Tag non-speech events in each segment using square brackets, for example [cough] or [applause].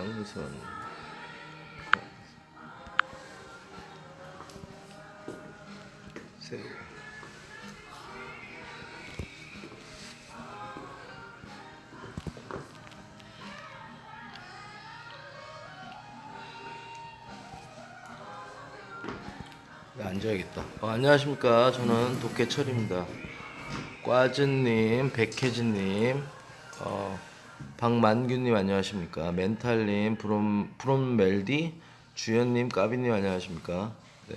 강선 새우 네, 앉아야겠다. 어, 안녕하십니까. 저는 도깨철입니다. 꽈즈님, 백혜진님, 어, 박만규님 안녕하십니까. 멘탈님, 브롬, 브롬멜디, 주연님, 까비님 안녕하십니까. 네.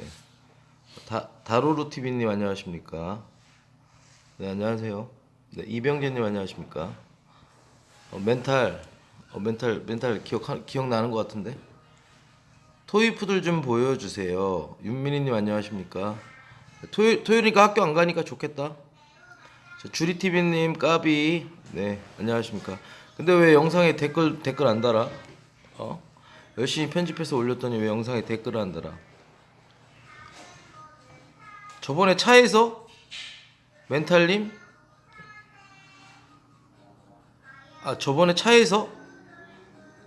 다, 다로루TV님 안녕하십니까. 네, 안녕하세요. 네, 이병재님 안녕하십니까. 어, 멘탈, 어, 멘탈, 멘탈 기억, 기억나는 것 같은데? 토이푸들 좀 보여주세요. 윤민희님 안녕하십니까? 토요, 토요일이니까 학교 안 가니까 좋겠다. 자, 주리TV님 까비 네 안녕하십니까? 근데 왜 영상에 댓글 댓글 안 달아? 어? 열심히 편집해서 올렸더니 왜 영상에 댓글을 안 달아? 저번에 차에서 멘탈님 아 저번에 차에서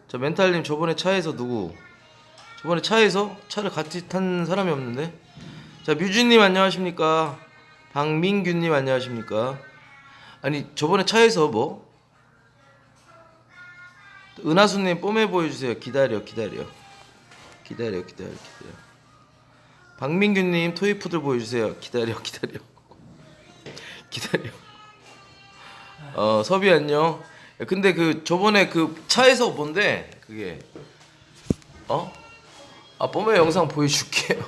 저 멘탈님 저번에 차에서 누구? 저번에 차에서 차를 같이 탄 사람이 없는데 자 뮤즈님 안녕하십니까 박민규님 안녕하십니까 아니 저번에 차에서 뭐 은하수님 뽐내 보여주세요. 기다려 기다려. 기다려 기다려 기다려. 박민규님 토이푸들 보여주세요. 기다려 [laughs] 기다려. 기다려. 어 섭이 안녕. 야, 근데 그 저번에 그 차에서 뭔데 그게. 어? 아 뽐의 영상 보여줄게요.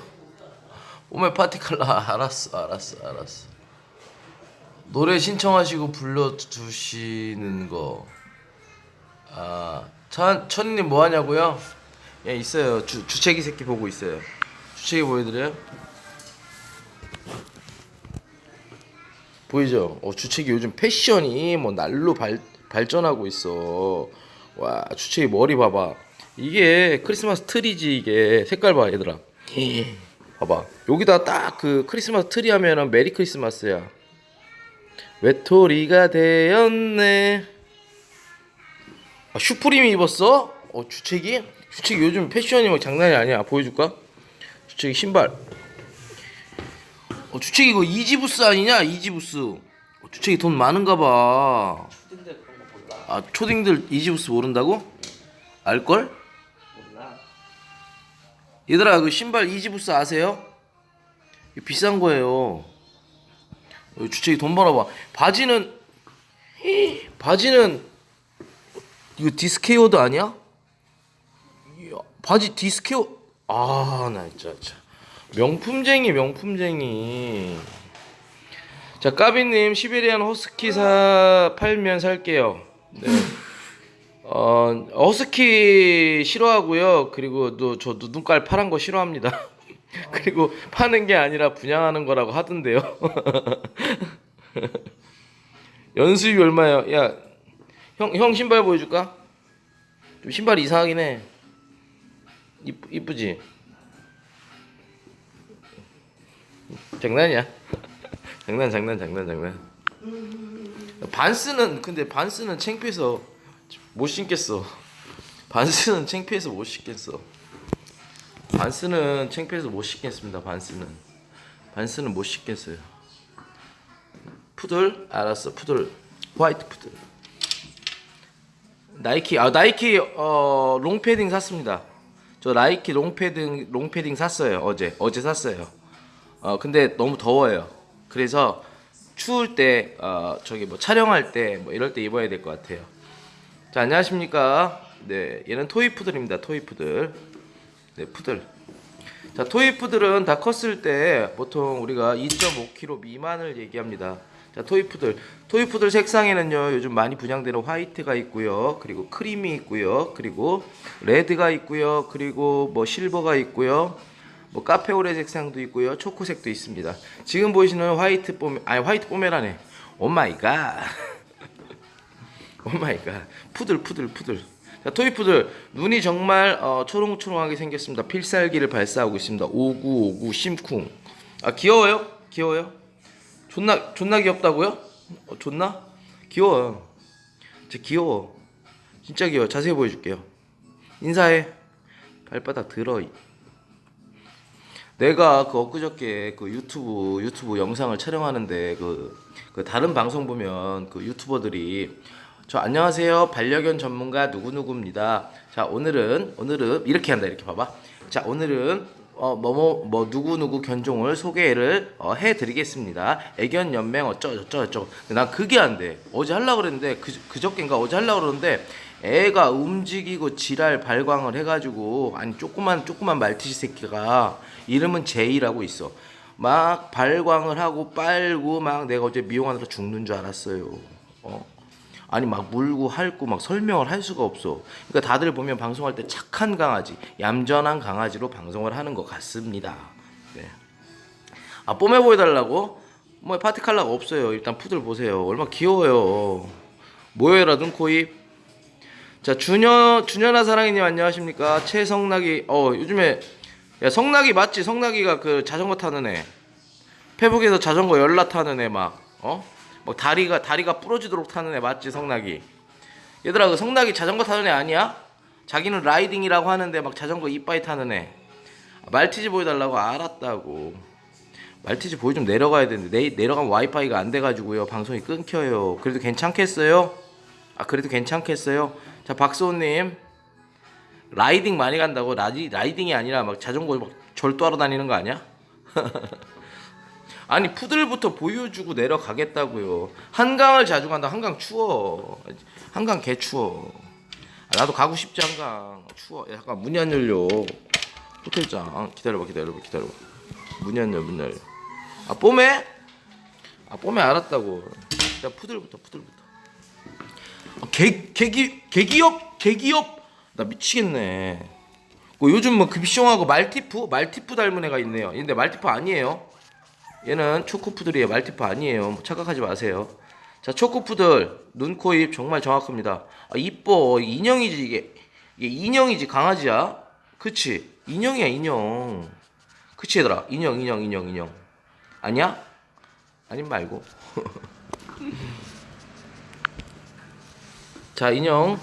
[laughs] 뽐의 파티클라 알았어 알았어 알았어. 노래 신청하시고 불러주시는 거 아, 천, 천님 뭐 하냐고요? 예, 있어요. 주, 주책이 새끼 보고 있어요. 주책이 보여드려요? 보이죠? 어, 주책이 요즘 패션이 뭐 날로 발, 발전하고 있어. 와, 주책이 머리 봐봐. 이게 크리스마스 트리지, 이게. 색깔 봐, 얘들아. 봐봐. 여기다 딱 그 크리스마스 트리 하면은 Merry Christmas야. 외톨이가 되었네. 아, 슈프림 입었어? 어 주책이? 주책이 요즘 패션이 뭐 장난이 아니야. 보여줄까? 주책이 신발. 어 주책이 이거 이지부스 아니냐? 이지부스. 어, 주책이 돈 많은가 봐. 아 초딩들 이지부스 모른다고? 알걸? 얘들아 그 신발 이지부스 아세요? 비싼 거예요. 어, 주책이 돈 벌어봐. 바지는 히, 바지는 이거 디스퀘어드 아니야? 이야, 바지 디스퀘어 아나 진짜, 진짜. 명품쟁이 명품쟁이. 자 까비님 시베리안 허스키 사 팔면 살게요. 네. 어 허스키 싫어하고요. 그리고 또 저도 눈깔 파란 거 싫어합니다. [laughs] 그리고 파는 게 아니라 분양하는 거라고 하던데요. [laughs] 연수입이 얼마예요? 야 형, 형 신발 보여줄까? 좀 신발이 이상하긴 해. 이쁘, 이쁘지? 장난이야. 장난, 장난, 장난, 장난. 반스는, 근데 반스는 창피해서 못 신겠어. 반스는 창피해서 못 신겠어. 반스는 창피해서 못 신겠습니다, 반스는. 반스는 못 신겠어요. 푸들? 알았어, 푸들. 화이트 푸들. 나이키 아 나이키 어 롱패딩 샀습니다. 저 나이키 롱패딩 롱패딩 샀어요 어제 어제 샀어요. 어 근데 너무 더워요. 그래서 추울 때 어 저기 뭐 촬영할 때 뭐 이럴 때 입어야 될 것 같아요. 자 안녕하십니까. 네 얘는 토이 푸들입니다. 토이 푸들. 네 푸들. 자 토이 푸들은 다 컸을 때 보통 우리가 2.5kg 미만을 얘기합니다. 자 토이푸들. 토이푸들 색상에는요 요즘 많이 분양되는 화이트가 있고요. 그리고 크림이 있고요. 그리고 레드가 있고요. 그리고 뭐 실버가 있고요. 뭐 카페오레 색상도 있고요. 초코색도 있습니다. 지금 보이시는 화이트 뽀메 아니 화이트 뽀메라네. Oh my god. [laughs] Oh my god. 푸들 푸들 푸들. 자 토이푸들. 눈이 정말 어, 초롱초롱하게 생겼습니다. 필살기를 발사하고 있습니다. 오구오구 심쿵. 아 귀여워요? 귀여워요? 존나 존나 귀엽다고요? 어, 존나 귀여워요. 진짜 귀여워. 진짜 귀여워. 자세히 보여줄게요. 인사해. 발바닥 들어. 내가 그 엊그저께 그 유튜브 유튜브 영상을 촬영하는데 그, 그 다른 방송 보면 그 유튜버들이 저 안녕하세요 반려견 전문가 누구 누구입니다. 자 오늘은 오늘은 이렇게 한다 이렇게 봐봐. 자 오늘은 어 뭐 뭐 뭐 누구 누구 견종을 소개를 어, 해드리겠습니다. 애견 연맹 어쩌 저쩌 저쩌. 난 그게 안 돼. 어제 하려 고 그랬는데 그 그저께인가 어제 하려 고 그러는데 애가 움직이고 지랄 발광을 해가지고 아니 조그만 조그만 말티즈 새끼가 이름은 제이라고 있어. 막 발광을 하고 빨고 막 내가 어제 미용하느라 죽는 줄 알았어요. 어. 아니 막 물고 핥고 막 설명을 할 수가 없어. 그러니까 다들 보면 방송할 때 착한 강아지, 얌전한 강아지로 방송을 하는 것 같습니다. 네. 아 뽐해 보여달라고? 뭐 파티 칼라가 없어요. 일단 푸들 보세요. 얼마나 귀여워요. 모여라 눈코입. 자 준현 준현아 사랑이님 안녕하십니까? 최성락이 어 요즘에 야 성락이 맞지? 성락이가 그 자전거 타는 애. 페북에서 자전거 열라 타는 애 막 어? 막 다리가 다리가 부러지도록 타는 애 맞지 성락이? 얘들아 그 성락이 자전거 타는 애 아니야? 자기는 라이딩이라고 하는데 막 자전거 이빠이 타는 애. 말티즈 보여달라고 알았다고. 말티즈 보여 좀 내려가야 되는데 내, 내려가면 와이파이가 안 돼가지고요 방송이 끊겨요. 그래도 괜찮겠어요? 아 그래도 괜찮겠어요? 자 박소호님 라이딩 많이 간다고 라디, 라이딩이 아니라 막 자전거 막 절도하러 다니는 거 아니야? [laughs] 아니 푸들부터 보여주고 내려가겠다고요. 한강을 자주 간다. 한강 추워. 한강 개 추워. 아, 나도 가고 싶지 한강. 추워. 야, 잠깐 문이 안 열려. 호텔장 기다려봐 기다려봐 기다려봐. 문이 안 열려 문 열려. 아 뽀매? 아 뽀매 알았다고. 야 푸들부터 푸들부터. 아, 개 개기 개기업 개기업 나 미치겠네. 그 요즘 뭐 급시용하고 말티푸 말티푸 닮은 애가 있네요. 근데 말티푸 아니에요. 얘는 초코푸들이에요. 말티푸 아니에요. 뭐 착각하지 마세요. 자 초코푸들 눈, 코, 입 정말 정확합니다. 아 이뻐 인형이지 이게 이게 인형이지 강아지야. 그치 인형이야 인형. 그치 얘들아 인형 인형 인형 인형 아니야? 아님 말고. [laughs] 자 인형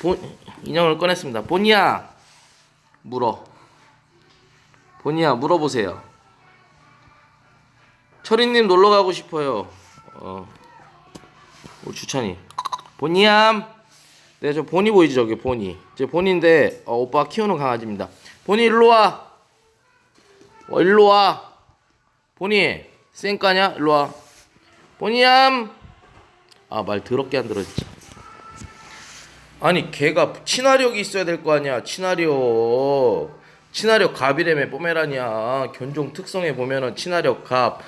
본 인형을 꺼냈습니다. 본이야 물어. 본이야 물어보세요. 철이님 놀러 가고 싶어요. 어, 우리 주찬이. 본이암. 네, 저 본이 보이지 저기 본이. 제 본인데 어, 오빠 키우는 강아지입니다. 본이 일로 와. 어, 일로 와. 본이 쌩까냐? 일로 와. 본이암. 아 말 더럽게 안 들어 진짜. 아니 걔가 친화력이 있어야 될 거 아니야 친화력 친화력 갑이라며 뽀메라니아. 견종 특성에 보면은 친화력 갑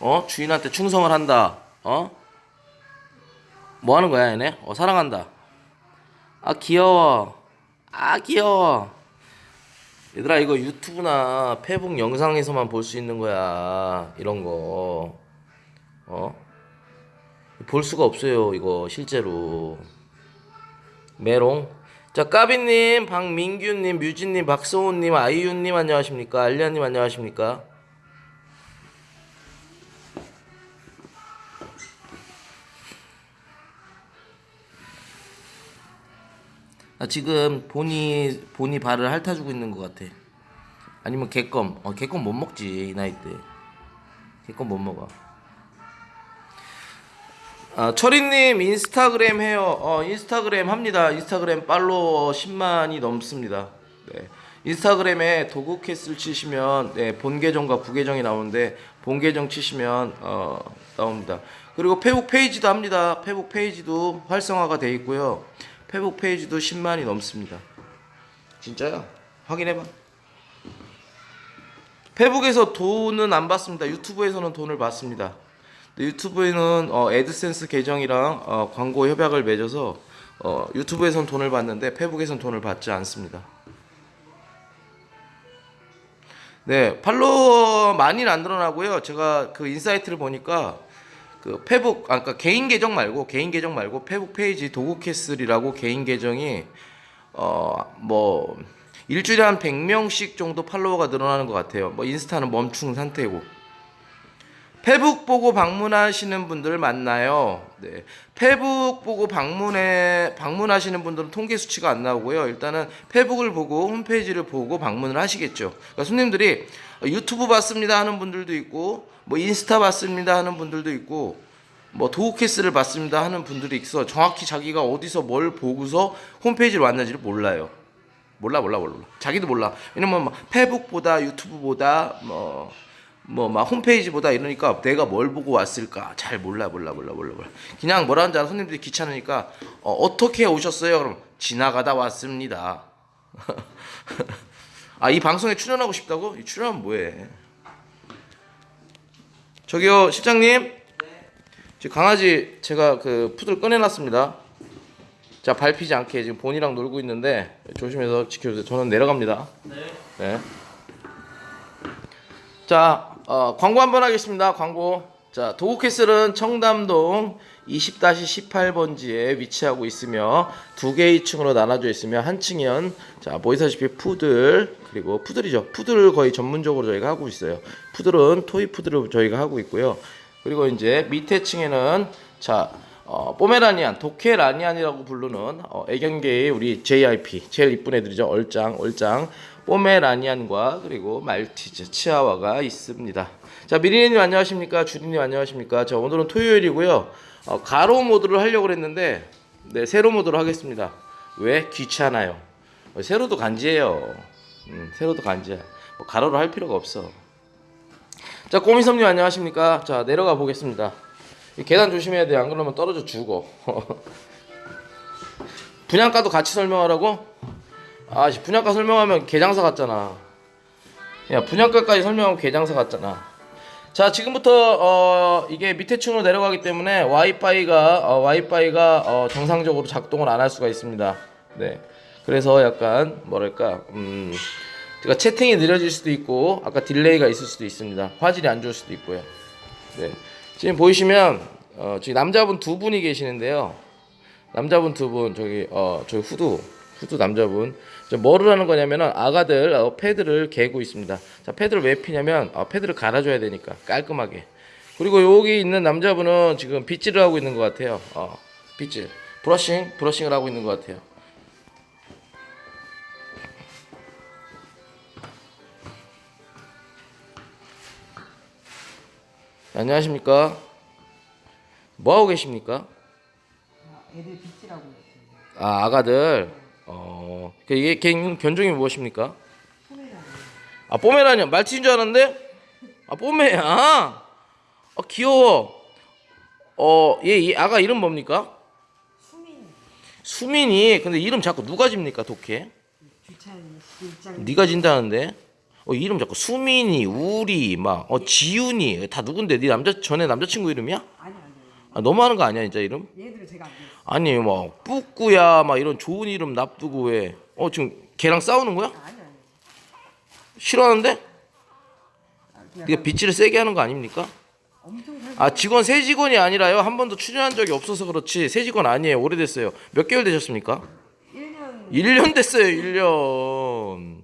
어? 주인한테 충성을 한다. 어? 뭐 하는 거야 얘네? 어 사랑한다. 아 귀여워. 아 귀여워. 얘들아 이거 유튜브나 페북 영상에서만 볼 수 있는 거야. 이런 거 어? 볼 수가 없어요 이거 실제로. 메롱. 자, 까비님, 박민규님, 뮤진님, 박성훈님, 아이유님 안녕하십니까? 알리아님 안녕하십니까? 나 지금 본이 본이 발을 핥아주고 있는 것 같아. 아니면 개껌. 어, 개껌 못 먹지 이 나이 때. 개껌 못 먹어. 아, 철이님 인스타그램 해요. 어, 인스타그램 합니다. 인스타그램 팔로워 10만이 넘습니다. 네. 인스타그램에 도그캐슬 치시면 네, 본 계정과 부 계정이 나오는데 본 계정 치시면 어, 나옵니다. 그리고 페북 페이지도 합니다. 페북 페이지도 활성화가 돼 있고요. 페북 페이지도 10만이 넘습니다. 진짜야? 확인해봐. 페북에서 돈은 안 받습니다. 유튜브에서는 돈을 받습니다. 유튜브에는 어, 애드센스 계정이랑 어, 광고 협약을 맺어서 어, 유튜브에선 돈을 받는데 페북에선 돈을 받지 않습니다. 네, 팔로워 많이는 안 늘어나고요. 제가 그 인사이트를 보니까 그 페북, 아까 그러니까 개인 계정 말고 개인 계정 말고 페북 페이지 도그캐슬이라고 개인 계정이 어 뭐 일주일에 한 100명씩 정도 팔로워가 늘어나는 것 같아요. 뭐 인스타는 멈춘 상태고 페북 보고 방문하시는 분들 맞나요? 네. 페북 보고 방문해 방문하시는 분들은 통계 수치가 안 나오고요. 일단은 페북을 보고 홈페이지를 보고 방문을 하시겠죠. 그러니까 손님들이 유튜브 봤습니다 하는 분들도 있고 뭐 인스타 봤습니다 하는 분들도 있고 뭐 도우캐스를 봤습니다 하는 분들이 있어 정확히 자기가 어디서 뭘 보고서 홈페이지로 왔는지를 몰라요. 몰라 몰라 몰라 자기도 몰라 왜냐면 막 페북보다 유튜브보다 뭐 뭐 막 홈페이지 보다 이러니까 내가 뭘 보고 왔을까? 잘 몰라 몰라 몰라 몰라 몰라. 그냥 뭐라는 줄 알아 손님들이 귀찮으니까 어, 어떻게 오셨어요? 그럼 지나가다 왔습니다. [laughs] 아 이 방송에 출연하고 싶다고? 이 출연하면 뭐해? 저기요 실장님. 지금 강아지 제가 그 푸들 꺼내놨습니다. 자 밟히지 않게 지금 본이랑 놀고 있는데 조심해서 지켜주세요. 저는 내려갑니다. 네. 자 어, 광고 한번 하겠습니다. 광고. 자 도구캐슬은 청담동 20-18번지에 위치하고 있으며 두 개의 층으로 나눠져 있으며 한 층은 자 보이사시피 푸들 그리고 푸들이죠. 푸들 거의 전문적으로 저희가 하고 있어요. 푸들은 토이 푸들을 저희가 하고 있고요. 그리고 이제 밑에 층에는 자 어, 포메라니안, 도케라니안이라고 부르는 어, 애견계의 우리 JIP 제일 이쁜 애들이죠. 얼짱, 얼짱, 포메라니안과 그리고 말티즈, 치아와가 있습니다. 자 미리님 안녕하십니까? 주리님 안녕하십니까? 자 오늘은 토요일이고요. 어, 가로 모드를 하려고 했는데 네 세로 모드로 하겠습니다. 왜 귀찮아요? 어, 세로도 간지예요. 음, 세로도 간지야. 뭐 가로로 할 필요가 없어. 자 꼬미섬님 안녕하십니까? 자 내려가 보겠습니다. 이 계단 조심해야 돼. 안 그러면 떨어져 죽어. [laughs] 분양가도 같이 설명하라고? 아, 씨, 분양가 설명하면 개장사 같잖아. 야, 분양가까지 설명하면 개장사 같잖아. 자, 지금부터 어, 이게 밑에 층으로 내려가기 때문에 와이파이가 어, 와이파이가 어, 정상적으로 작동을 안 할 수가 있습니다. 네. 그래서 약간 뭐랄까 음, 그러니까 채팅이 느려질 수도 있고 아까 딜레이가 있을 수도 있습니다. 화질이 안 좋을 수도 있고요. 네. 지금 보이시면 어, 저기 남자분 두 분이 계시는데요. 남자분 두 분 저기 어 저기 후두 후두 남자분 저 뭐를 하는 거냐면은 아가들 어, 패드를 개고 있습니다. 자 패드를 왜 피냐면 어, 패드를 갈아줘야 되니까 깔끔하게. 그리고 여기 있는 남자분은 지금 빗질을 하고 있는 것 같아요. 어 빗질 브러싱 브러싱을 하고 있는 것 같아요. 안녕하십니까? 뭐 하고 계십니까? 애들 빗질하고 있어요. 아 아가들 어그 이게 견종이 무엇입니까? 소매라고. 아 뽀메라니안 말티인 줄 알았는데 아 뽀메야 아 귀여워 어 얘 이 아가 이름 뭡니까? 수민 수민이 근데 이름 자꾸 누가 집니까 독해? 네가 진다는데 어 이름 자꾸 수민이 우리 막 어 지훈이 다 누군데 네 남자 전에 남자친구 이름이야? 아니 아 너무하는 거 아니야 진짜 이름? 얘들을 제가 안. 아니 뭐 뿌꾸야 막 이런 좋은 이름 납두고 왜? 어 지금 걔랑 싸우는 거야? 아니 아니. 싫어하는데? 아, 그냥 네가 빗질을 세게 하는 거 아닙니까? 엄청 살. 아 직원 새 직원이 아니라요 한 번도 출연한 적이 없어서 그렇지 새 직원 아니에요 오래됐어요 몇 개월 되셨습니까? 1년 1년 됐어요 1년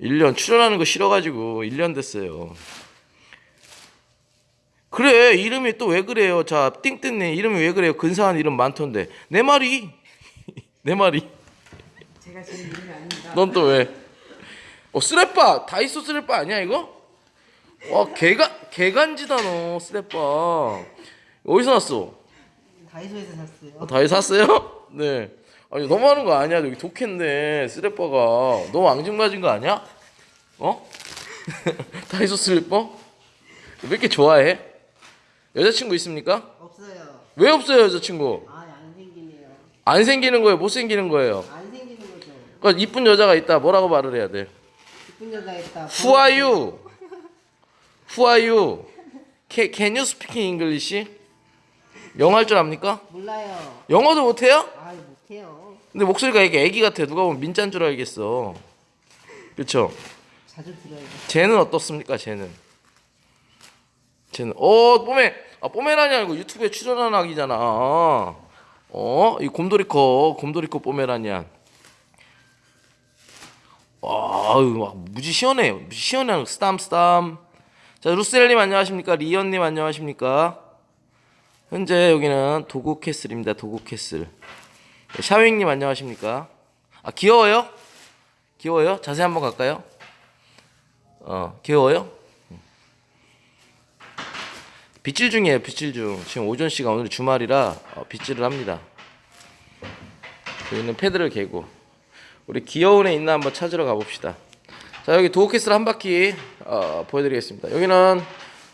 1년 출연하는 거 싫어가지고 1년 됐어요 그래 이름이 또 왜 그래요 자 띵띵님 이름이 왜 그래요 근사한 이름 많던데 내 말이 [laughs] 내 말이 제가 지금 이름이 아닙니다. 넌 또 왜? 어 쓰레빠 다이소 쓰레빠 아니야 이거? 와 개가 개간지다 너 쓰레빠 어디서 났어? 다이소에서 샀어요. 어, 다이소 샀어요? 네. 아니 너무하는 거 아니야 여기 독했네 쓰레빠가 너무 앙증맞은 거 아니야? 어? [laughs] 다이소 슬리퍼? 왜 이렇게 좋아해? 여자친구 있습니까? 없어요. 왜 없어요 여자친구? 아 안 생기네요. 안 생기는 거예요 못 생기는 거예요 안 생기는 거죠. 그러니까 이쁜 여자가 있다 뭐라고 말을 해야 돼? 이쁜 여자 있다. Who are you? Who are you? Can, can you speak English? 영어 할 줄 압니까? 몰라요. 영어도 못해요? 아 못해요. 근데 목소리가 이게 애기 같아. 누가 보면 민짠 줄 알겠어. 그렇죠? 자주 들어요. 쟤는 어떻습니까? 쟤는. 쟤는 어 뽀메 아 뽀메라니 아니고 유튜브에 출연한 아기잖아. 어? 이 곰돌이코 곰돌이코 뽀메라니안. 아유 막 무지 시원해요. 무지 시원해요. 스담 스담. 자 루셀님 안녕하십니까? 리언님 안녕하십니까? 현재 여기는 도그 캐슬입니다. 도그 캐슬. 네, 샤윙님 안녕하십니까? 아 귀여워요? 귀여워요? 자세히 한번 갈까요? 어 귀여워요? 빗질 중이에요. 빗질 중. 지금 오전 씨가 오늘 주말이라 어, 빗질을 합니다. 여기는 패드를 개고 우리 귀여운 애 있나 한번 찾으러 가봅시다. 자 여기 도어캐슬 한 바퀴 어, 보여드리겠습니다. 여기는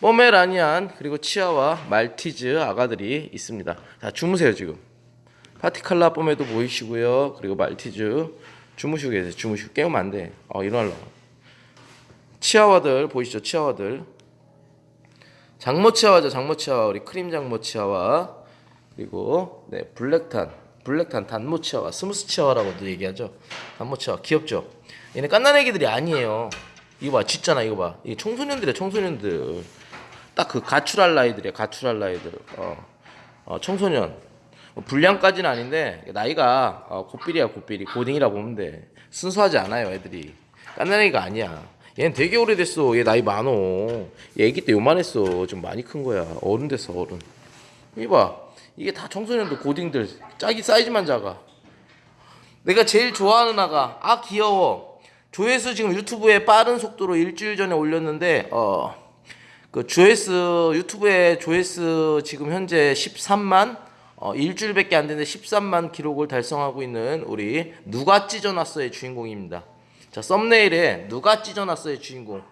포메라니안 그리고 치아와 말티즈 아가들이 있습니다. 자 주무세요 지금. 파티칼라 뽀메도 보이시고요. 그리고 말티즈 주무시고 계세요. 주무시고 깨우면 안 돼. 어 일어나려. 치아와들 보이시죠? 치아와들. 장모 치아와죠. 장모 치아와 우리 크림 장모 치아와 그리고 네 black tan black tan 단모 치와와 smooth 치와와라고도 얘기하죠. 단모 치와와 귀엽죠. 얘네 깐난 애기들이 아니에요. 이거 봐 짖잖아 이거 봐. 이 청소년들이야 청소년들. 딱 그 가출할 나이들이야 가출할 나이들. 어, 어 청소년. 뭐 불량까지는 아닌데 나이가 어, 고삐리야 고삐리 고딩이라 보면 돼. 순수하지 않아요 애들이. 깐난 애기가 아니야. 얘는 되게 오래됐어. 얘 나이 많어. 얘 애기 때 요만했어. 좀 많이 큰 거야. 어른 됐어 어른. 이봐 이게 다 청소년들 고딩들 짝이 사이즈만 작아. 내가 제일 좋아하는 아가 아 귀여워 조회수 지금 유튜브에 빠른 속도로 일주일 전에 올렸는데 어 그 조회수 유튜브에 조회수 지금 현재 13만 어 일주일밖에 안 됐는데 13만 기록을 달성하고 있는 우리 누가 찢어놨어의 주인공입니다. 자 썸네일에 누가 찢어놨어의 주인공.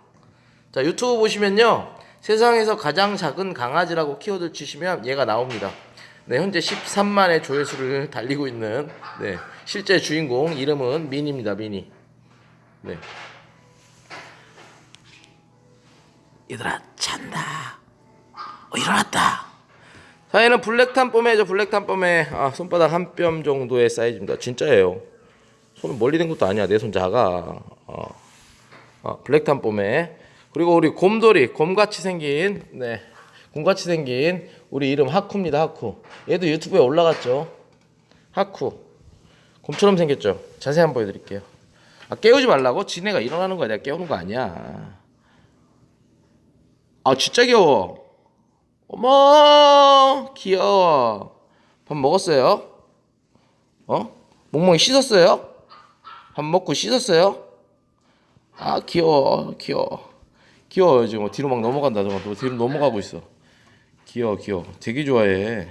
자 유튜브 보시면요 세상에서 가장 작은 강아지라고 키워드 치시면 얘가 나옵니다. 네 현재 13만의 조회수를 달리고 있는 네 실제 주인공 이름은 미니입니다 미니. 네. 얘들아 잔다. 어 일어났다. 자 얘는 블랙탄 뽀매죠 블랙탄 뽀매 아, 손바닥 한 뼘 정도의 사이즈입니다 진짜예요. 손은 멀리 된 것도 아니야 내 손 작아. 어. 어, 블랙탄 뽀매 그리고 우리 곰돌이 곰같이 생긴 네 곰같이 생긴 우리 이름 하쿠입니다 하쿠. 얘도 유튜브에 올라갔죠? 하쿠. 곰처럼 생겼죠? 자세히 한번 보여드릴게요. 아 깨우지 말라고? 지네가 일어나는 거야. 내가 깨우는 거 아니야. 아 진짜 귀여워. 어머 귀여워. 밥 먹었어요? 어? 멍멍이 씻었어요 밥 먹고 씻었어요? 아 귀여워 귀여워. 귀여워 지금. 뒤로 막 넘어간다 저거. 또 뒤로 넘어가고 있어. 귀여워 귀여워. 되게 좋아해.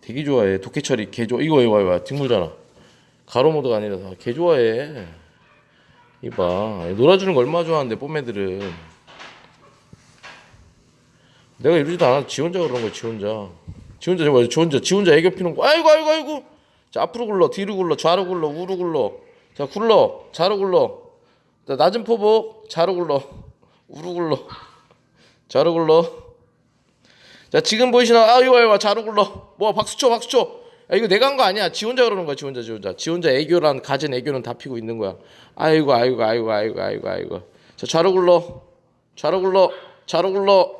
되게 좋아해. 도깨처리 개 좋아. 이거 이거 이거 뒷물잖아. 가로 모드가 아니라 개 좋아해. 이봐. 놀아주는 거 얼마나 좋아하는데 뽀매들은. 내가 이러지도 않아 지 혼자 그런 거야 지 혼자. 지 혼자 저거 지 혼자 지 혼자 애교 피는 거. 아이고 아이고 아이고. 자 앞으로 굴러 뒤로 굴러 좌로 굴러 우로 굴러 자 굴러. 좌로 굴러. 자, 낮은 포복 좌로 굴러. 우로 굴러. 좌로 굴러. 자 지금 보이시나? 아 이거 이거 좌로 굴러. 뭐 박수 쳐 박수 쳐 야 이거 내가 한 거 아니야. 지 혼자 그러는 거야 지 혼자 지 혼자. 지 혼자 애교란 가진 애교는 다 피고 있는 거야. 아이고 아이고 아이고 아이고 아이고 아이고. 자 좌로 굴러. 좌로 굴러. 좌로 굴러.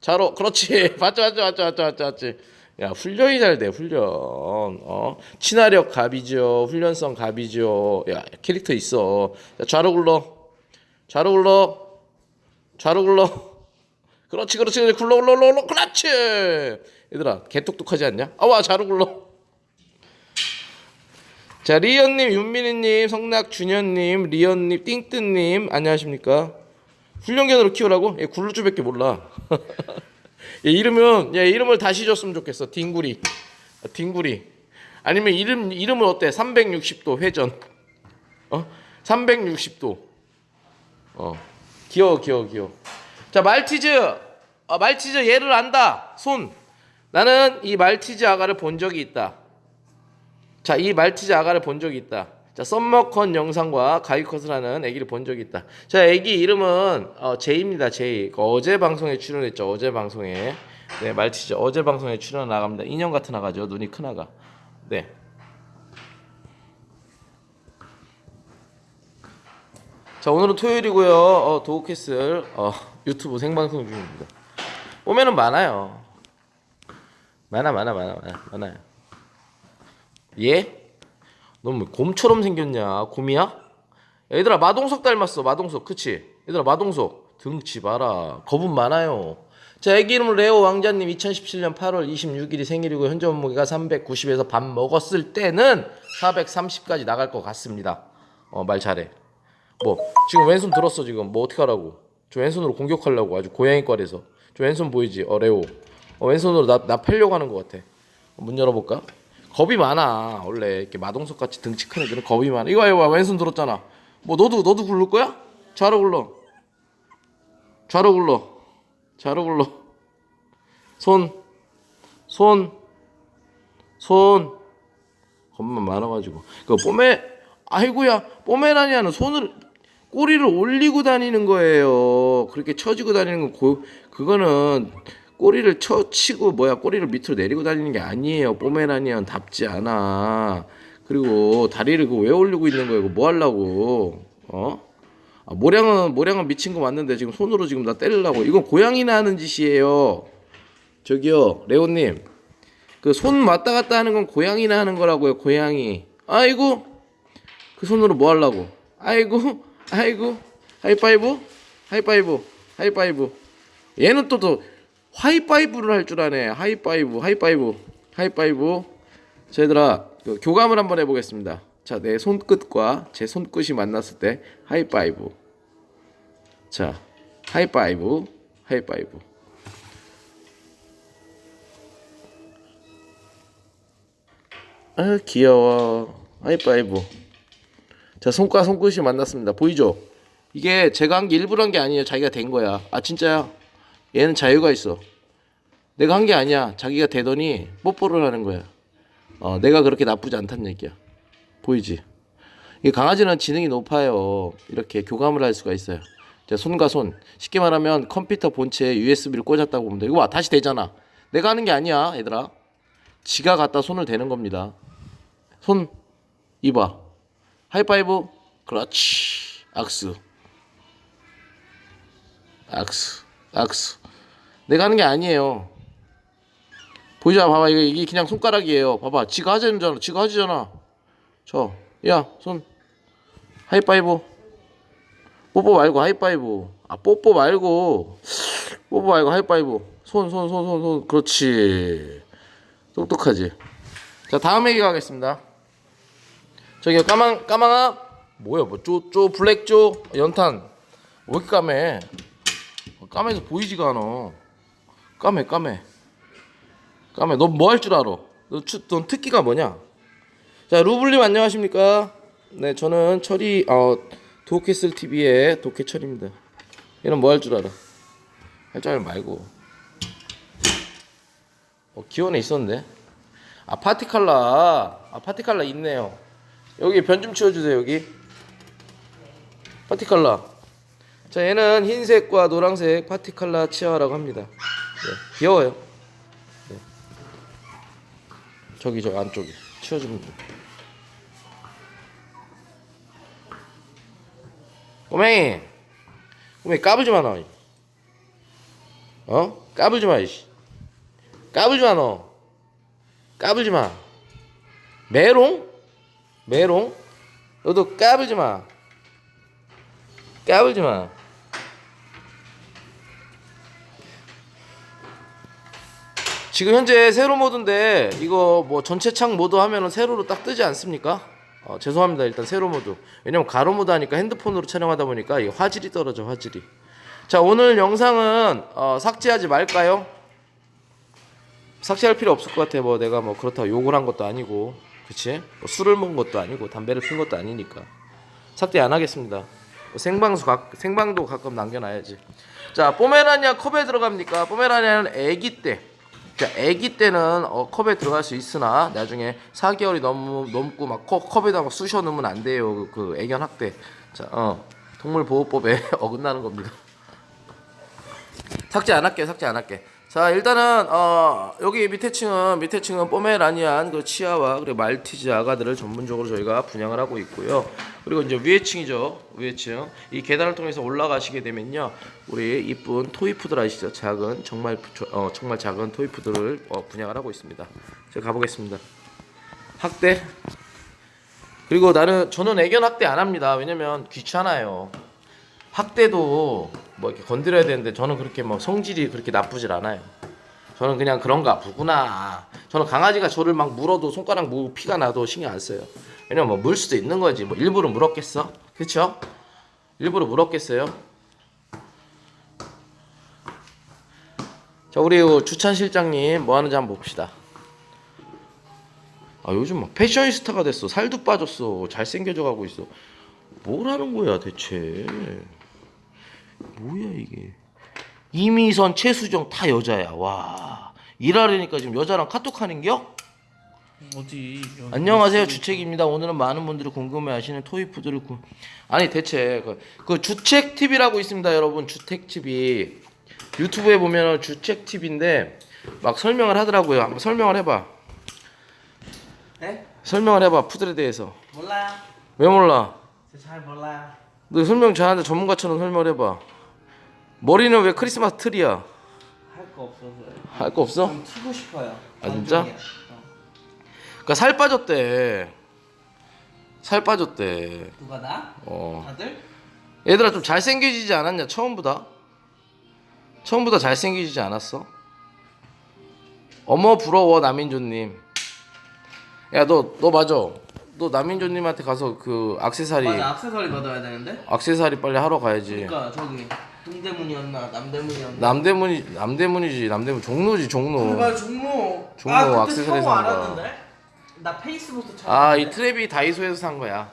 좌로 그렇지. 맞죠 맞죠 맞죠 맞죠 맞죠 맞지 야 훈련이 잘 돼 훈련. 어? 친화력 갑이죠 훈련성 갑이죠. 야 캐릭터 있어. 자, 좌로 굴러. 좌로 굴러. 좌로 굴러. 그렇지 그렇지 그렇지. 굴러 굴러 굴러 그렇지. 얘들아 개똑똑하지 않냐? 아와 좌로 굴러. 자 리언님 윤민희님 성낙준현님 리언님 띵뜨님. 안녕하십니까? 훈련견으로 키우라고? 얘 굴루주밖에 몰라 [laughs] 얘 이름은 얘 이름을 다시 줬으면 좋겠어. 딩구리. 아, 딩구리. 아니면 이름 이름을 어때? 360도 회전. 어? 360도. 어. 귀여워 귀여워 귀여워. 자 말티즈. 어, 말티즈 얘를 안다. 손. 나는 이 말티즈 아가를 본 적이 있다. 자 이 말티즈 아가를 본 적이 있다 자 썸머컨 영상과 가위컷을 하는 애기를 본 적이 있다 자 애기 이름은 어, 제이입니다 제이 그 어제 방송에 출연했죠 어제 방송에 네 말티즈 어제 방송에 출연 나갑니다 인형 같은 아가죠 눈이 큰 아가 네 자 오늘은 토요일이고요. 어, 도우캐슬 어, 유튜브 생방송 중입니다. 오면은 많아요. 많아 많아 많아 많아 많아요. 예? 너뭐 곰처럼 생겼냐? 곰이야? 얘들아 마동석 닮았어. 마동석 그치? 얘들아 마동석 등치 봐라. 겁은 많아요. 자, 애기 이름 레오 왕자님 2017년 8월 26일이 생일이고 현재 몸무게가 390에서 밥 먹었을 때는 430까지 나갈 것 같습니다. 어, 말 잘해. 뭐 지금 왼손 들었어 지금 뭐 어떻게 하라고? 저 왼손으로 공격하려고 아주 고양이과에서 저 왼손 보이지? 어 레오. 어, 왼손으로 나, 나 패려고 하는 것 같아. 문 열어볼까? 겁이 많아 원래 이렇게 마동석 같이 등치 큰 애들은 겁이 많아. 이거 이거 왼손 들었잖아. 뭐 너도 너도 굴릴 거야? 좌로 굴러. 좌로 굴러. 좌로 굴러. 손. 손. 손. 겁만 많아가지고. 그 뽀메 아이고야 뽀메라니아는 손을 꼬리를 올리고 다니는 거예요. 그렇게 처지고 다니는 건 고, 그거는 꼬리를 쳐치고 뭐야 꼬리를 밑으로 내리고 다니는 게 아니에요. 뽀메라니안 답지 않아. 그리고 다리를 그 왜 올리고 있는 거예요? 그거 뭐 하려고? 어? 아, 모량은 모량은 미친 거 맞는데 지금 손으로 지금 나 때리려고. 이건 고양이나 하는 짓이에요. 저기요 레오님 그 손 왔다 갔다 하는 건 고양이나 하는 거라고요. 고양이. 아이고 그 손으로 뭐 하려고? 아이고, 아이고, 하이파이브, 하이파이브, 하이파이브. 얘는 또 또 하이파이브를 할 줄 아네. 하이파이브, 하이파이브, 하이파이브. 자, 얘들아, 그 교감을 한번 해보겠습니다. 자, 내 손끝과 제 손끝이 만났을 때 하이파이브. 자, 하이파이브, 하이파이브. 아, 귀여워. 하이파이브. 자 손과 손끝이 만났습니다 보이죠 이게 제가 한 게 일부러 한 게 아니에요 자기가 된 거야 아 진짜야 얘는 자유가 있어. 내가 한 게 아니야. 자기가 되더니 뽀뽀를 하는 거야. 어 내가 그렇게 나쁘지 않다는 얘기야. 보이지? 이 강아지는 지능이 높아요. 이렇게 교감을 할 수가 있어요. 자, 손과 손. 쉽게 말하면 컴퓨터 본체에 USB를 꽂았다고 보면 돼. 이거 봐. 다시 되잖아. 내가 하는 게 아니야 얘들아. 지가 갖다 손을 대는 겁니다. 손 이봐. 하이파이브. 그렇지. 악수. 악수. 악수 내가 하는 게 아니에요. 보이자 봐봐. 이게, 이게 그냥 손가락이에요. 봐봐. 지가 하자잖아. 지가 하지잖아. 저야손. 하이파이브. 뽀뽀 말고 하이파이브. 아 뽀뽀 말고. 뽀뽀 말고 하이파이브. 손 손 손 손 손. 그렇지. 똑똑하지. 자 다음 얘기 가겠습니다. 저기 까망 까망아. 뭐야 뭐쪼쪼 블랙 쪼 연탄. 왜 이렇게 까매? 어, 까매서 보이지가 않아 까매 까매. 까매. 너뭐할 줄 알아? 너, 추, 넌 특기가 뭐냐? 자 루블님 안녕하십니까? 네 저는 철이 어 도캐슬 TV의 도캐철입니다. 얘는 뭐 할 줄 알아? 할 줄 알면 말고. 어 기원에 있었는데? 아 파티칼라. 아 파티칼라 있네요. 여기 변 좀 치워주세요 여기. 파티칼라. 자 얘는 흰색과 노란색 파티칼라 치아라고 합니다. 네, 귀여워요 네. 저기 저 안쪽에 치워주면 돼요 꼬맹이 꼬맹이 까불지 마 너. 어? 까불지 마 이씨 까불지 마 너 까불지 마 메롱? 메롱? 너도 까불지 마. 까불지 마. 지금 현재 세로 모드인데 이거 뭐 전체 창 모드 하면은 세로로 딱 뜨지 않습니까? 어, 죄송합니다. 일단 세로 모드. 왜냐면 가로 모드 하니까 핸드폰으로 촬영하다 보니까 이 화질이 떨어져 화질이. 자 오늘 영상은 어, 삭제하지 말까요? 삭제할 필요 없을 것 같아. 뭐 내가 뭐 그렇다고 욕을 한 것도 아니고, 그치? 뭐 술을 먹은 것도 아니고 담배를 핀 것도 아니니까 삭제 안 하겠습니다. 뭐 생방수 각, 생방도 가끔 남겨놔야지. 자, 포메라니아 컵에 들어갑니까? 포메라니아는 아기 때. 자, 아기 때는 어, 컵에 들어갈 수 있으나 나중에 4개월이 넘, 넘고 막 컵, 컵에다 막 쑤셔 넣으면 안 돼요. 그, 그 애견 학대. 자, 어, 동물 보호법에 [laughs] 어긋나는 겁니다. 삭제 안 할게 삭제 안 할게 자 일단은 어 여기 밑에 층은 밑에 층은 포메라니안 그 치아와 그리고 말티즈 아가들을 전문적으로 저희가 분양을 하고 있고요. 그리고 이제 위에 층이죠. 위에 층 이 계단을 통해서 올라가시게 되면요. 우리 이쁜 토이푸들 아시죠. 작은 정말 부- 어 정말 작은 토이푸들을 어, 분양을 하고 있습니다. 제가 가보겠습니다. 학대. 그리고 나는 저는 애견 학대 안 합니다. 왜냐면 귀찮아요. 학대도 뭐 이렇게 건드려야 되는데 저는 그렇게 뭐 성질이 그렇게 나쁘질 않아요. 저는 그냥 그런가 보구나. 저는 강아지가 저를 막 물어도 손가락 무 피가 나도 신경 안 써요. 왜냐면 뭐 물 수도 있는 거지. 뭐 일부러 물었겠어? 그렇죠? 일부러 물었겠어요? 자 우리 요 주찬 실장님 뭐 하는지 한번 봅시다. 아 요즘 막 패셔니스타가 됐어. 살도 빠졌어. 잘생겨져 가고 있어. 뭘 하는 거야 대체? 뭐야 이게? 이미선, 최수정 다 여자야. 와 일하려니까 지금 여자랑 카톡 하는겨? 어디 여기 안녕하세요 주책입니다. 오늘은 많은 분들이 궁금해 하시는 토이푸드를 구... 아니 대체 그, 그 주책 TV라고 있습니다, 여러분. 주택 TV 유튜브에 보면 주책 TV인데 막 설명을 하더라고요. 한번 설명을 해봐. 네? 설명을 해봐 푸들에 대해서. 몰라요 왜 몰라? 저잘 몰라요 너 설명 잘하는데 전문가처럼 설명을 해봐. 머리는 왜 크리스마스 트리야? 할 거 없어서요 할거 없어? 좀 튀고 싶어요 아, 진짜? 어. 그러니까 살 빠졌대. 살 빠졌대. 누가 나? 어. 다들? 얘들아 좀 잘생겨지지 않았냐 처음보다? 처음보다 잘생겨지지 않았어? 어머 부러워 남인조님. 야 너 너 맞아. 너 남인조님한테 가서 그 악세사리 맞아 액세서리 받아야 되는데 악세사리 빨리 하러 가야지. 그러니까 저기 동대문이었나 남대문이었나 남대문이 남대문이지 남대문 종로지 종로. 그가 종로 종로 아 처음 산 거. 알았는데 나 페이스북도 찾았는데 아이 트랩이 다이소에서 산 거야.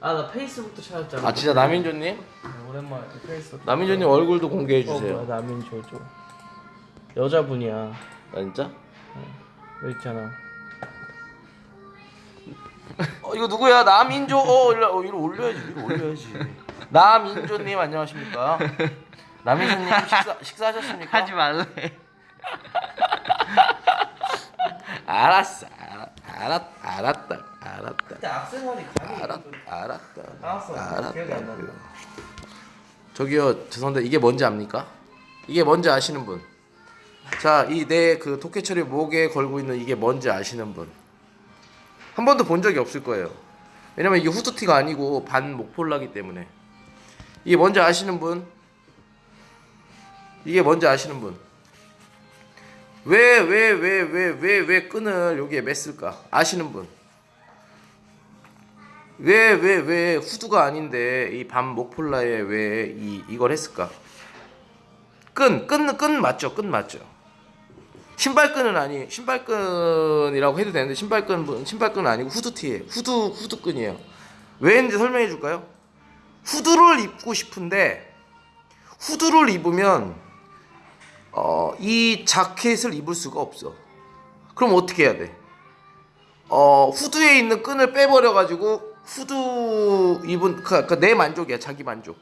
아 나 페이스북도 찾았잖아 아 진짜 남인조님? 네, 오랜만에 페이스북 남인조님 얼굴도 공개해 어, 주세요. 뭐야, 남인조조 여자분이야 아 진짜? 여기 있잖아 어 이거 누구야? 남인조. 어 이리, 어, 이리 올려야지. 이리 올려야지. 남인조 님 안녕하십니까? 남인조 님 식사 식사하셨습니까? 말래 알았어. 알았, 알았, 알았다. 알았다. 그때 액세서리 가격이 알았, 알았다. 나왔어 알았다. 기억이 안 난다 저기요 죄송한데 이게 뭔지 압니까? 이게 뭔지 아시는 분? 자, 이 내그 도깨처리 목에 걸고 있는 이게 뭔지 아시는 분? 한 번도 본 적이 없을 거예요. 왜냐면 이게 후드티가 아니고 반 목폴라기 때문에. 이게 뭔지 아시는 분? 이게 뭔지 아시는 분? 왜 왜 왜 왜 왜 왜 끈을 여기에 맸을까? 아시는 분? 왜 왜 왜 후드가 아닌데 이밤 목폴라에 왜 이 이걸 했을까? 끈, 끈, 끈 맞죠? 끈 맞죠? 신발끈은 아니, 신발끈이라고 해도 되는데 신발끈 신발끈은 아니고 후드티에 후드 후드끈이에요. 왜 했는지 설명해 줄까요? 후드를 입고 싶은데 후드를 입으면 어, 이 자켓을 입을 수가 없어. 그럼 어떻게 해야 돼? 어 후드에 있는 끈을 빼버려 가지고 후드 입은 그러니까 내 만족이야 자기 만족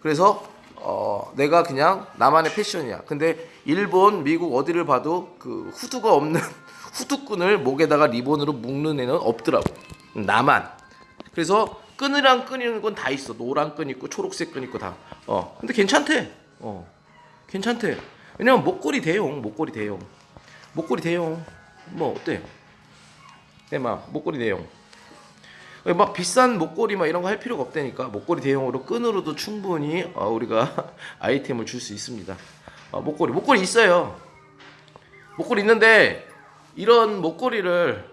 그래서 어 내가 그냥 나만의 패션이야. 근데 일본 미국 어디를 봐도 그 후드가 없는 [laughs] 후드끈을 목에다가 리본으로 묶는 애는 없더라고. 나만. 그래서 끈이랑 끈이는 건 다 있어. 노란 끈 있고 초록색 끈 있고 다 어 근데 괜찮대. 어 괜찮대. 왜냐면 목걸이 대용 목걸이 대용. 목걸이 대용. 뭐 어때? 네, 막 목걸이 대용. 막 비싼 목걸이 막 이런 거 할 필요가 없다니까 목걸이 대용으로 끈으로도 충분히 어, 우리가 [laughs] 아이템을 줄 수 있습니다. 어, 목걸이 목걸이 있어요. 목걸이 있는데 이런 목걸이를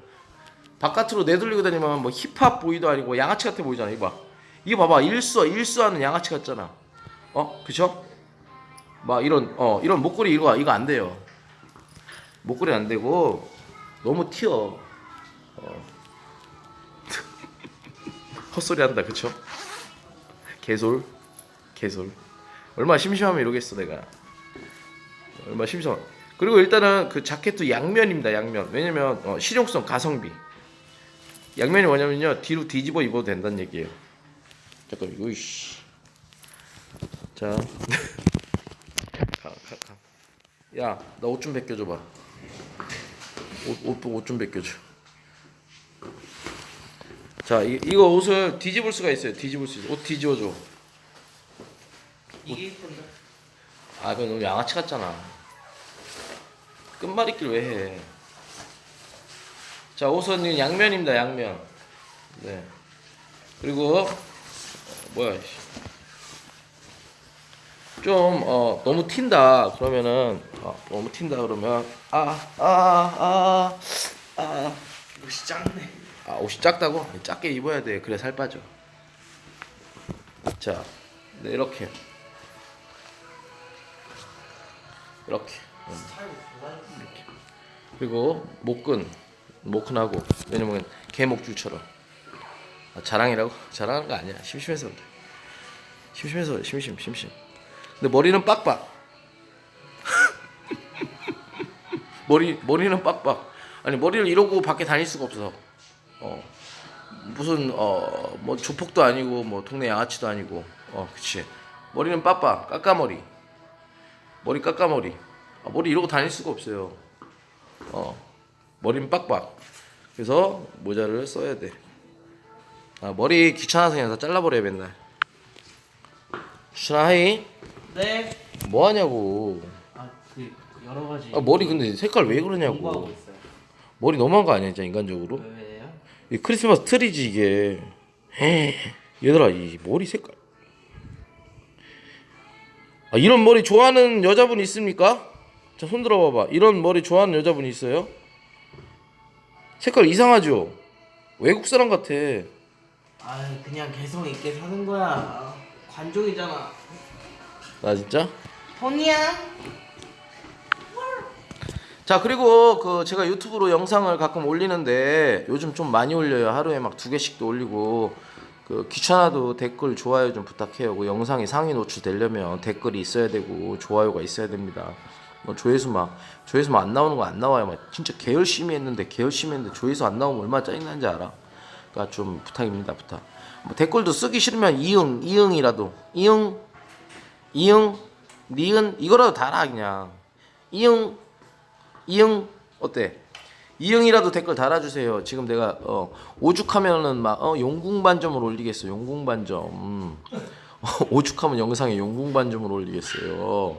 바깥으로 내돌리고 다니면 뭐 힙합 보이도 아니고 양아치 같아 보이잖아. 이거 봐. 이거 봐봐 일수 일수하는 양아치 같잖아. 어 그쵸? 막 이런 어 이런 목걸이 이거 이거 안 돼요. 목걸이 안 되고 너무 튀어. 헛소리 한다 그쵸? 개솔 개솔 얼마나 심심하면 이러겠어 내가 얼마나 심심하 그리고 일단은 그 자켓도 양면입니다 양면 왜냐면 어, 실용성 가성비 양면이 뭐냐면요 뒤로 뒤집어 입어도 된다는 얘기예요 잠깐 이거 이씨 자 [laughs] 가, 가, 가. 야, 나 옷 좀 벗겨줘 봐. 옷, 옷, 옷좀 벗겨줘. 자, 이, 이거 옷을 뒤집을 수가 있어요. 뒤집을 수 있어. 옷 뒤집어줘. 이게 이쁜데 아, 그건 너무 양아치 같잖아. 끝말잇기를 왜 해? 자, 옷은 이건 양면입니다. 양면. 네. 그리고 어, 뭐야? 씨. 좀 어, 너무 튄다 그러면은 어, 너무 튄다 그러면 아아아아 옷이 작네. 아 옷이 작다고? 작게 입어야 돼. 그래 살 빠져. 자 네, 이렇게. 이렇게. 이렇게. 그리고 목근 목근하고 왜냐면 개목줄처럼. 아, 자랑이라고? 자랑하는 거 아니야. 심심해서 그래 심심해서 심심 심심. 근데 머리는 빡빡. [laughs] 머리 머리는 빡빡. 아니 머리를 이러고 밖에 다닐 수가 없어 어 무슨 어 뭐 조폭도 아니고 뭐 동네 양아치도 아니고. 어 그치. 머리는 빡빡 까까머리. 머리 까까머리. 아, 머리 이러고 다닐 수가 없어요. 어 머리는 빡빡. 그래서 모자를 써야 돼. 아, 머리 귀찮아서 그냥 다 잘라버려요 맨날. 추천아 hi. 네. 뭐 하냐고. 아, 그 여러 가지. 아, 머리 근데 색깔 왜 그러냐고. 머리 너무한 거 아니야 진짜 인간적으로? 왜요? 이 크리스마스 트리지 이게 에이, 얘들아 이 머리 색깔 아, 이런 머리 좋아하는 여자분 있습니까? 자 손 들어봐봐 이런 머리 좋아하는 여자분 있어요? 색깔 이상하죠? 외국 사람 같아 아, 그냥 개성 있게 사는 거야. 관종이잖아. 나 진짜? 돈이야? 자 그리고 그 제가 유튜브로 영상을 가끔 올리는데 요즘 좀 많이 올려요. 하루에 막 두 개씩도 올리고 그 귀찮아도 댓글 좋아요 좀 부탁해요. 그 영상이 상위 노출되려면 댓글이 있어야 되고 좋아요가 있어야 됩니다. 뭐 조회수 막 조회수 막 안 나오는 거 안 나와요. 막 진짜 개 열심히 했는데 개 열심히 했는데 조회수 안 나오면 얼마나 짜증나는지 알아. 그러니까 좀 부탁입니다 부탁. 뭐 댓글도 쓰기 싫으면 이응 이응이라도. 이응 이응 니은 이거라도 달아 그냥. 이응 이응 어때? 이응이라도 댓글 달아주세요. 지금 내가 어, 오죽하면은 막 어, 용궁반점을 올리겠어. 용궁반점. 음. [laughs] 오죽하면 영상에 용궁반점을 올리겠어요.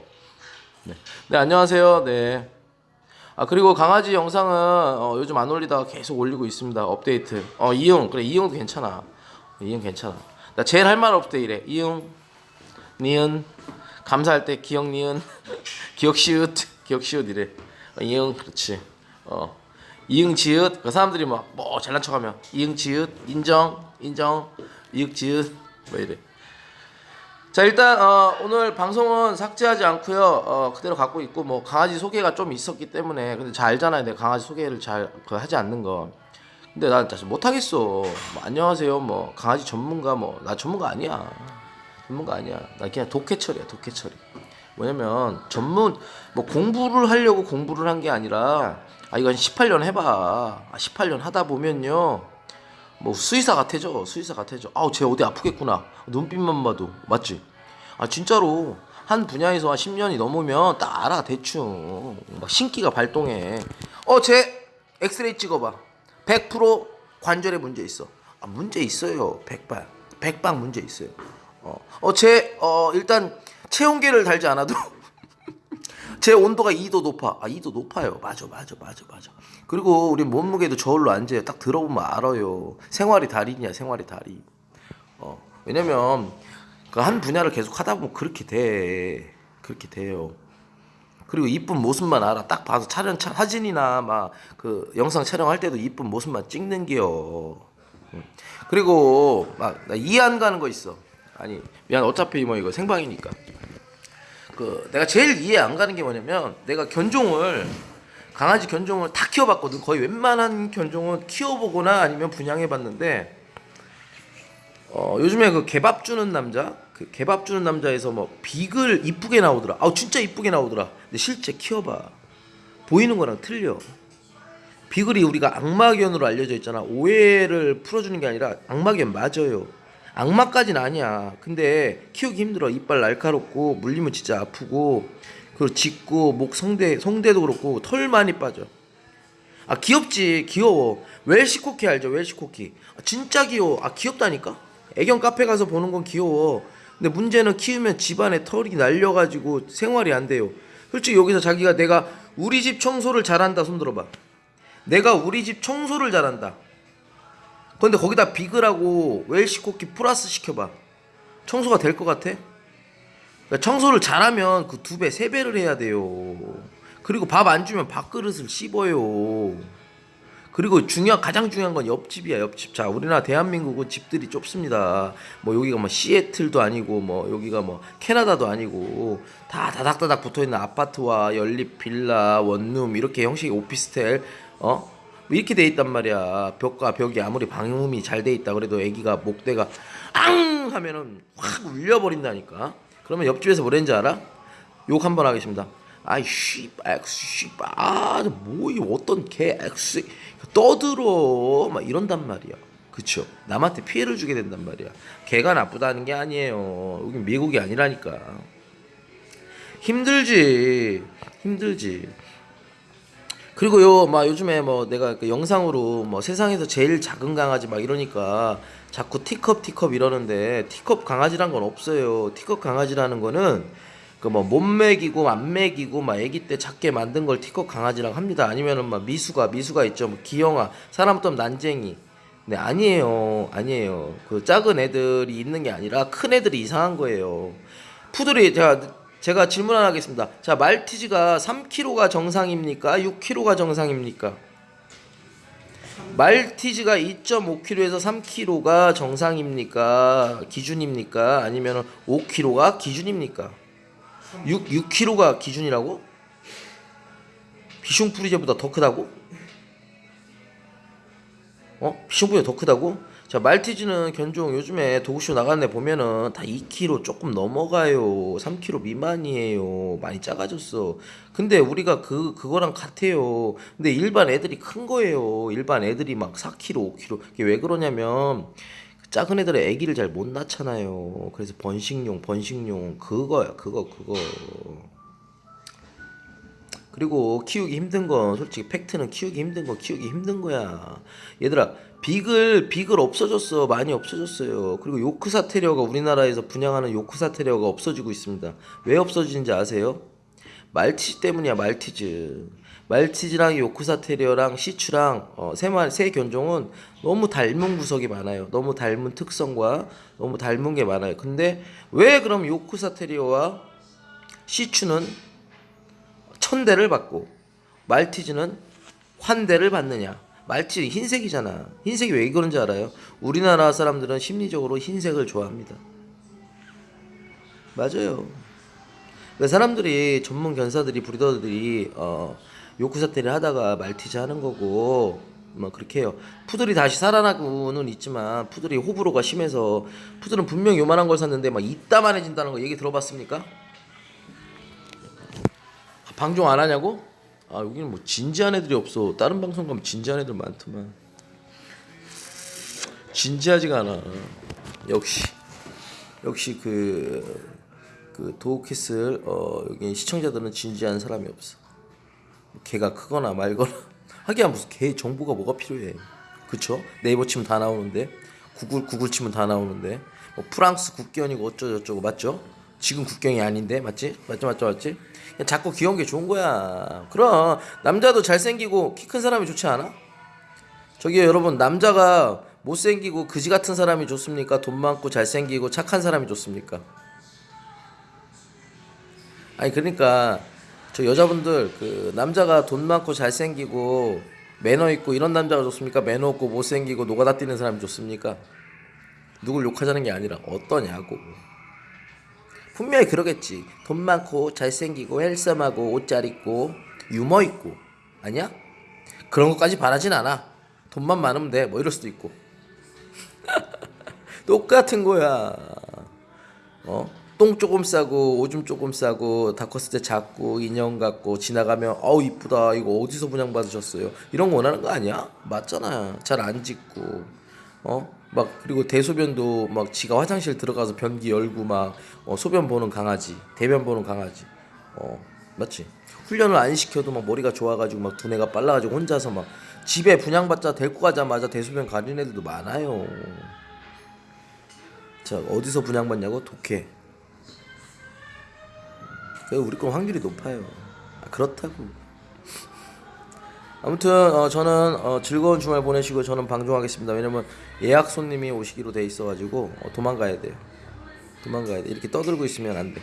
네. 네 안녕하세요. 네. 아 그리고 강아지 영상은 어, 요즘 안 올리다가 계속 올리고 있습니다. 업데이트. 어 이응 그래 이응도 괜찮아. 이응 괜찮아. 나 제일 할 말 없대 이래. 이응, 니은 감사할 때 기억 니은, [laughs] 기억 시읒, 기억 시읒 이래. 어, 이응 그렇지. 어. 이응 지읒. 그 사람들이 막 뭐 잘난 척하면 이응 지읒 인정 인정 이응 지읒 뭐 이래. 자 일단 어, 오늘 방송은 삭제하지 않고요. 어, 그대로 갖고 있고 뭐 강아지 소개가 좀 있었기 때문에 근데 잘 알잖아요. 내가 강아지 소개를 잘 그, 하지 않는 거. 근데 난 사실 못하겠어. 뭐, 안녕하세요. 뭐 강아지 전문가 뭐 나 전문가 아니야. 전문가 아니야. 나 그냥 독해철이야 독해철이 뭐냐면 전문 뭐 공부를 하려고 공부를 한 게 아니라 아 이건 18년 해봐. 아, 18년 하다 보면요. 뭐 수의사 같아져 수의사 같아져. 아우 쟤 어디 아프겠구나. 눈빛만 봐도. 맞지? 아 진짜로. 한 분야에서 한 10년이 넘으면 딱 알아 대충. 막 신기가 발동해. 어 쟤 엑스레이 찍어봐. 100% 관절에 문제 있어. 아 문제 있어요. 백방 백방 문제 있어요. 어어쟤 어, 일단 체온계를 달지 않아도 [laughs] 제 온도가 2도 높아. 아, 2도 높아요. 맞아, 맞아, 맞아, 맞아. 그리고 우리 몸무게도 저울로 앉아요. 딱 들어보면 알아요. 생활이 달인이야, 생활이 달인. 어, 왜냐면 그 한 분야를 계속 하다 보면 그렇게 돼. 그렇게 돼요. 그리고 이쁜 모습만 알아. 딱 봐서 촬영 차, 사진이나 막 그 영상 촬영할 때도 이쁜 모습만 찍는 게요. 음. 그리고 막 나 이해 안 가는 거 있어. 아니 미안 어차피 뭐 이거 생방이니까. 그 내가 제일 이해 안 가는 게 뭐냐면 내가 견종을 강아지 견종을 다 키워봤거든. 거의 웬만한 견종은 키워보거나 아니면 분양해봤는데 어 요즘에 그 개밥 주는 남자? 그 개밥 주는 남자에서 뭐 비글 이쁘게 나오더라. 아우 진짜 이쁘게 나오더라. 근데 실제 키워봐. 보이는 거랑 틀려. 비글이 우리가 악마견으로 알려져 있잖아. 오해를 풀어주는 게 아니라 악마견 맞아요 악마까지는 아니야. 근데 키우기 힘들어. 이빨 날카롭고 물리면 진짜 아프고 그리고 짖고 목 성대 성대도 그렇고 털 많이 빠져. 아 귀엽지. 귀여워. 웰시 코키 알죠? 웰시 코키. 아, 진짜 귀여워. 아 귀엽다니까? 애견 카페 가서 보는 건 귀여워. 근데 문제는 키우면 집안에 털이 날려가지고 생활이 안 돼요. 솔직히 여기서 자기가 내가 우리 집 청소를 잘한다. 손 들어봐. 내가 우리 집 청소를 잘한다 근데 거기다 비글하고 웰시 코키 플러스 시켜봐 청소가 될 것 같아? 그러니까 청소를 잘하면 그 두 배, 세 배를 해야 돼요. 그리고 밥 안 주면 밥그릇을 씹어요. 그리고 중요 가장 중요한 건 옆집이야 옆집. 자 우리나라 대한민국은 집들이 좁습니다. 뭐 여기가 뭐 시애틀도 아니고 뭐 여기가 뭐 캐나다도 아니고 다 다닥다닥 붙어 있는 아파트와 연립 빌라 원룸 이렇게 형식의 오피스텔 어 이렇게 돼 있단 말이야. 벽과 벽이 아무리 방음이 잘 돼 있다 그래도 애기가 목대가 앙 하면은 확 울려버린다니까. 그러면 옆집에서 뭐랬는지 알아? 욕 한번 하겠습니다. 아이 씨발 씨발 아뭐 어떤 개 X 떠들어 막 이런단 말이야. 그쵸? 남한테 피해를 주게 된단 말이야. 개가 나쁘다는 게 아니에요. 여기 미국이 아니라니까. 힘들지, 힘들지. 그리고 요 막 요즘에 뭐 내가 그 영상으로 뭐 세상에서 제일 작은 강아지 막 이러니까 자꾸 티컵 티컵 이러는데 티컵 강아지란 건 없어요. 티컵 강아지라는 거는 그 뭐 못 먹이고 안 먹이고 막 아기 때 작게 만든 걸 티컵 강아지라고 합니다. 아니면은 막 미수가 미수가 있죠. 뭐 기영아 사람 또 난쟁이. 네 아니에요 아니에요. 그 작은 애들이 있는 게 아니라 큰 애들이 이상한 거예요. 푸들이 제가 제가 질문 하나 하겠습니다. 자 말티즈가 3kg가 정상입니까? 6kg가 정상입니까? 말티즈가 2.5kg에서 3kg가 정상입니까? 기준입니까? 아니면 5kg가 기준입니까? 6 6kg가 기준이라고? 비숑프리제보다 더 크다고? 어? 비숑프리제 더 크다고? 자 말티즈는 견종 요즘에 도구쇼 나가는 애 보면은 다 2kg 조금 넘어가요. 3kg 미만이에요. 많이 작아졌어. 근데 우리가 그 그거랑 같아요. 근데 일반 애들이 큰 거예요. 일반 애들이 막 4kg 5kg 이게 왜 그러냐면 작은 애들은 아기를 잘 못 낳잖아요. 그래서 번식용 번식용. 그거야. 그거 그거 그리고 키우기 힘든 건 솔직히 팩트는 키우기 힘든 거 키우기 힘든 거야. 얘들아 비글 비글 없어졌어 많이 없어졌어요. 그리고 요크사 테리어가 우리나라에서 분양하는 요크사 테리어가 없어지고 있습니다. 왜 없어지는지 아세요? 말티즈 때문이야 말티즈. 말티즈랑 요크사 테리어랑 시추랑 어, 세, 마, 세 견종은 너무 닮은 구석이 많아요. 너무 닮은 특성과 너무 닮은 게 많아요. 근데 왜 그럼 요크사 테리어와 시추는 천 대를 받고 말티즈는 환 대를 받느냐? 말티즈 흰색이잖아. 흰색이 왜 그런지 알아요? 우리나라 사람들은 심리적으로 흰색을 좋아합니다. 맞아요. 그 사람들이 전문 견사들이 브리더들이 어 요크사테를 하다가 말티즈 하는 거고 뭐 그렇게 해요. 푸들이 다시 살아나고는 있지만 푸들이 호불호가 심해서 푸들은 분명 요만한 걸 샀는데 막 이따만해진다는 거 얘기 들어봤습니까? 방종 안 하냐고? 아 여기는 뭐 진지한 애들이 없어. 다른 방송 가면 진지한 애들 많더만. 진지하지가 않아. 역시 역시 그. 그 도우키스 어 여기 시청자들은 진지한 사람이 없어. 개가 크거나 말거나 [laughs] 하기야 무슨 개 정보가 뭐가 필요해. 그쵸? 네이버 치면 다 나오는데 구글 구글 치면 다 나오는데 뭐 프랑스 국경이고 어쩌고저쩌고 맞죠? 지금 국경이 아닌데 맞지? 맞죠 맞지? 그냥 자꾸 귀여운 게 좋은 거야. 그럼 남자도 잘생기고 키 큰 사람이 좋지 않아? 저기요 여러분 남자가 못생기고 그지 같은 사람이 좋습니까? 돈 많고 잘생기고 착한 사람이 좋습니까? 아니 그러니까 저 여자분들 그 남자가 돈 많고 잘생기고 매너 있고 이런 남자가 좋습니까? 매너 없고 못생기고 노가다 뛰는 사람이 좋습니까? 누굴 욕하자는 게 아니라 어떠냐고. 분명히 그러겠지. 돈 많고 잘생기고 헬섬하고 옷 잘 입고 유머 있고 아니야? 그런 것까지 바라진 않아. 돈만 많으면 돼. 뭐 이럴 수도 있고. [laughs] 똑같은 거야. 어? 똥 조금 싸고 오줌 조금 싸고 다 컸을 때 작고 인형 같고 지나가면 어우 이쁘다 이거 어디서 분양 받으셨어요 이런 거 원하는 거 아니야 맞잖아 잘안 짖고 어 막 그리고 대소변도 막 지가 화장실 들어가서 변기 열고 막 어, 소변 보는 강아지 대변 보는 강아지. 어 맞지? 훈련을 안 시켜도 막 머리가 좋아가지고 막 두뇌가 빨라가지고 혼자서 막 집에 분양받자 데리고 가자마자 대소변 가린 애들도 많아요. 자 어디서 분양받냐고? 독해. 그래서 우리 건 확률이 높아요. 아, 그렇다고. 아무튼 어, 저는 어, 즐거운 주말 보내시고 저는 방종하겠습니다. 왜냐면 예약 손님이 오시기로 돼 있어가지고 어, 도망가야 돼요. 도망가야 돼. 이렇게 떠들고 있으면 안 돼.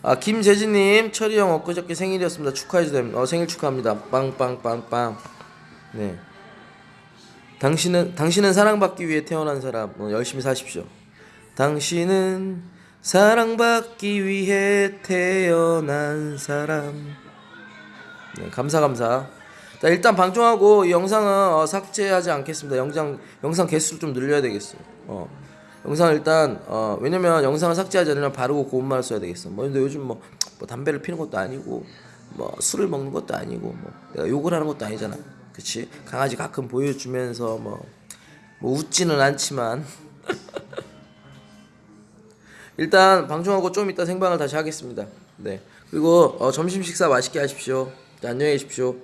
아 김재진님 철이 형 엊그저께 생일이었습니다 축하해주세요 어, 생일 축하합니다 빵빵빵빵 네 당신은 당신은 사랑받기 위해 태어난 사람 어, 열심히 사십시오 당신은 사랑받기 위해 태어난 사람 네, 감사 감사. 자 일단 방송하고 이 영상은 어, 삭제하지 않겠습니다. 영상 영상 개수를 좀 늘려야 되겠어 어 영상 일단 어 왜냐면 영상을 삭제하지 않으면 바르고 고운 말을 써야 되겠어. 뭐 근데 요즘 뭐, 뭐 담배를 피는 것도 아니고 뭐 술을 먹는 것도 아니고 뭐 내가 욕을 하는 것도 아니잖아. 그치? 강아지 가끔 보여주면서 뭐, 뭐 웃지는 않지만. [laughs] 일단 방송하고 좀 이따 생방을 다시 하겠습니다. 네. 그리고 어, 점심 식사 맛있게 하십시오. 자, 안녕히 계십시오